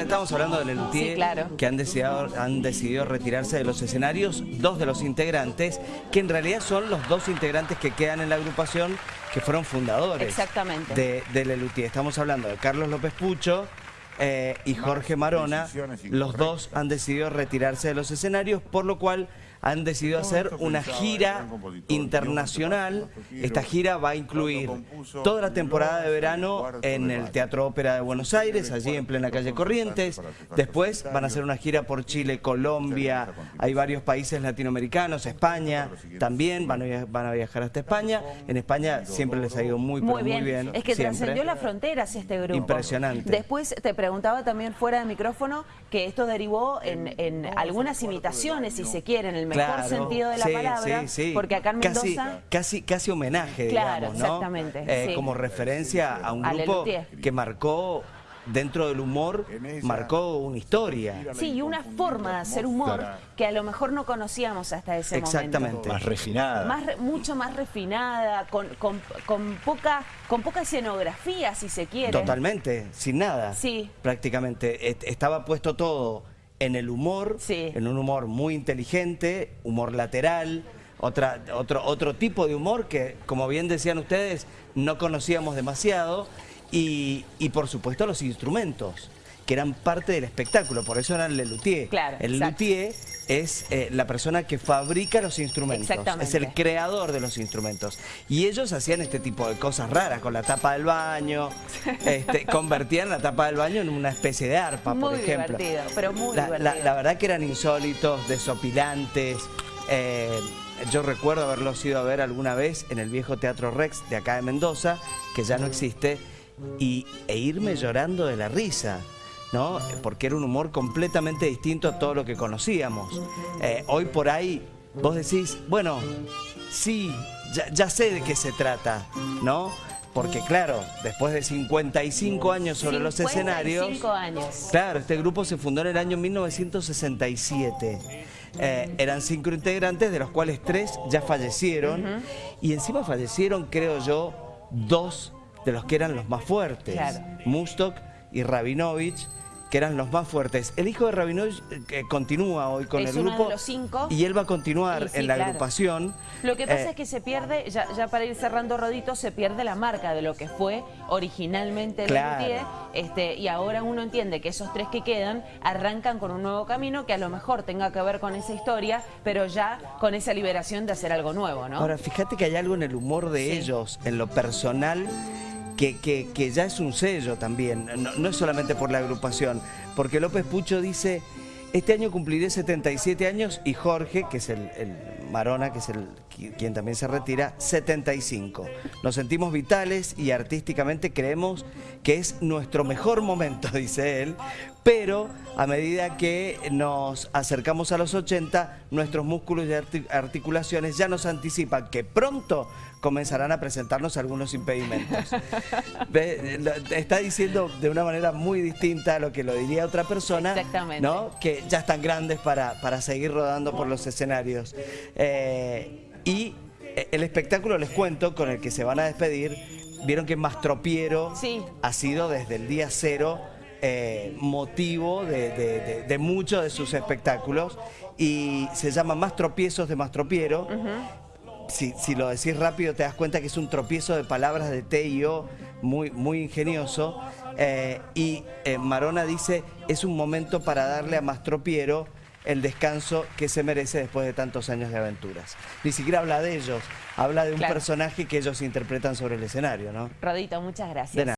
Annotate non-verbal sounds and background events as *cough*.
Estamos hablando de Lelutier, Sí, claro. que han decidido, han decidido retirarse de los escenarios, dos de los integrantes, que en realidad son los dos integrantes que quedan en la agrupación, que fueron fundadores Exactamente. de, de Lelutier. Estamos hablando de Carlos López Pucho eh, y Jorge Marona. Los dos han decidido retirarse de los escenarios, por lo cual han decidido hacer una gira internacional. Esta gira va a incluir toda la temporada de verano en el Teatro Ópera de Buenos Aires, allí en plena calle Corrientes. Después van a hacer una gira por Chile, Colombia, hay varios países latinoamericanos, España también, van a, via- van a viajar hasta España. En España siempre les ha ido muy, Muy bien. bien. Es que siempre. trascendió las fronteras este grupo. Impresionante. Después te preguntaba también fuera de micrófono que esto derivó en, en algunas imitaciones, si se quiere, en el mejor Claro, sentido de la sí, palabra. sí, sí. Porque acá en Casi- Mendoza... Casi, casi, homenaje, Claro, digamos, ¿no? exactamente, Eh. Como referencia a un A grupo que marcó, dentro del humor, marcó una historia. Sí, y una forma de hacer humor que a lo mejor no conocíamos hasta ese Exactamente. momento. Más refinada. Más re- mucho más refinada, con, con- con poca, con poca escenografía, si se quiere. Totalmente, sin nada. Sí. Prácticamente. Estaba puesto todo en el humor, Sí. en un humor muy inteligente, humor lateral, otra, otro, otro tipo de humor que, como bien decían ustedes, no conocíamos demasiado. Y, y por supuesto los instrumentos, que eran parte del espectáculo, por eso eran Lelutier. Claro, el exacto. luthier es eh, la persona que fabrica los instrumentos, Exactamente. es el creador de los instrumentos. Y ellos hacían este tipo de cosas raras, con la tapa del baño, *laughs* este, convertían la tapa del baño en una especie de arpa, por Muy ejemplo. divertido, pero muy la, la- divertido. la verdad que eran insólitos, desopilantes. eh, yo recuerdo haberlos ido a ver alguna vez en el viejo Teatro Rex de acá de Mendoza, que ya no existe, y, e irme llorando de la risa. ¿No? Porque era un humor completamente distinto a todo lo que conocíamos. Eh, hoy por ahí vos decís, bueno, sí, ya, ya sé de qué se trata, ¿no? Porque claro, después de 55 años sobre los 55 escenarios... años. Claro, este grupo se fundó en el año 1967. Eh, eran cinco integrantes, de los cuales tres ya fallecieron. Y encima fallecieron, creo yo, dos de los que eran los más fuertes. Claro. Mustok y Rabinovich, que eran los más fuertes. El hijo de Rabinovich eh, continúa hoy con Es el uno de grupo. los cinco. Y él va a continuar sí, en la claro. agrupación. Lo que pasa Eh, es que se pierde, ya, ya para ir cerrando Rodito, se pierde la marca de lo que fue originalmente el Claro. Lelutier, este, y ahora uno entiende que esos tres que quedan arrancan con un nuevo camino que a lo mejor tenga que ver con esa historia, pero ya con esa liberación de hacer algo nuevo, ¿no? Ahora, fíjate que hay algo en el humor de Sí. ellos, en lo personal, que, que- que ya es un sello también. No, no es solamente por la agrupación. Porque López Pucho dice, este año cumpliré 77 años y Jorge, que es el, el Marona, que es el quien también se retira, 75. Nos sentimos vitales y artísticamente creemos que es nuestro mejor momento, *laughs* dice él, pero a medida que nos acercamos a los 80, nuestros músculos y arti- articulaciones ya nos anticipan que pronto comenzarán a presentarnos algunos impedimentos. *laughs* Está diciendo de una manera muy distinta a lo que lo diría otra persona, Exactamente. ¿no? que ya están grandes para, para seguir rodando por los escenarios. Eh, y eh, el espectáculo, les cuento, con el que se van a despedir, vieron que Mastropiero Sí. ha sido desde el día cero eh, motivo de, de- de- de muchos de sus espectáculos y se llama Más tropiezos de Mastropiero. Si, si lo decís rápido te das cuenta que es un tropiezo de palabras de T y O muy, muy ingenioso. Eh, y eh, Marona dice, es un momento para darle a Mastropiero el descanso que se merece después de tantos años de aventuras. Ni siquiera habla de ellos, habla de un Claro. personaje que ellos interpretan sobre el escenario, ¿no? Rodito, muchas gracias. De nada.